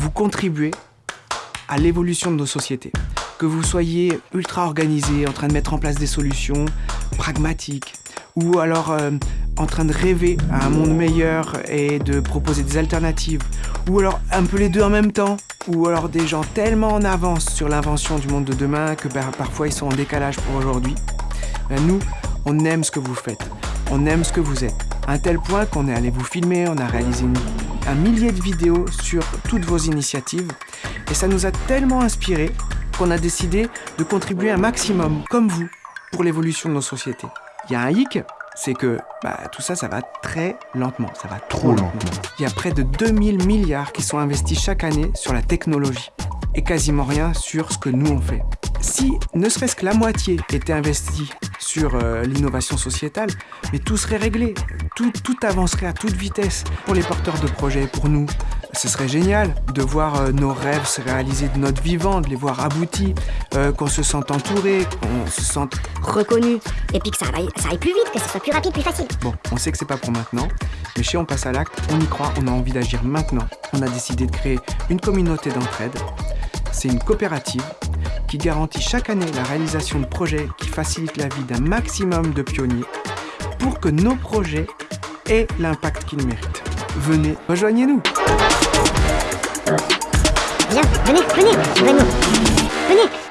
vous contribuez à l'évolution de nos sociétés. Que vous soyez ultra organisé, en train de mettre en place des solutions pragmatiques, ou alors euh, en train de rêver à un monde meilleur et de proposer des alternatives, ou alors un peu les deux en même temps, ou alors des gens tellement en avance sur l'invention du monde de demain que bah, parfois ils sont en décalage pour aujourd'hui. Ben, nous, on aime ce que vous faites, on aime ce que vous êtes, à un tel point qu'on est allé vous filmer, on a réalisé un millier de vidéos sur toutes vos initiatives, et ça nous a tellement inspiré qu'on a décidé de contribuer un maximum, comme vous, pour l'évolution de nos sociétés. Il y a un hic, c'est que bah, tout ça, ça va très lentement, ça va trop lentement. Il y a près de 2000 milliards qui sont investis chaque année sur la technologie et quasiment rien sur ce que nous on fait. Si ne serait-ce que la moitié était investie sur euh, l'innovation sociétale, mais tout serait réglé, tout, tout avancerait à toute vitesse pour les porteurs de projets, pour nous. Ce serait génial de voir euh, nos rêves se réaliser de notre vivant, de les voir aboutis, euh, qu'on se sente entouré, qu'on se sente reconnu, et puis que ça aille, ça aille plus vite, que ce soit plus rapide, plus facile. Bon, on sait que c'est pas pour maintenant, mais chez On passe à l'acte, on y croit, on a envie d'agir maintenant. On a décidé de créer une communauté d'entraide. C'est une coopérative qui garantit chaque année la réalisation de projets qui facilitent la vie d'un maximum de pionniers pour que nos projets aient l'impact qu'ils méritent. Venez, rejoignez-nous Viens, venez, venez, venez, venez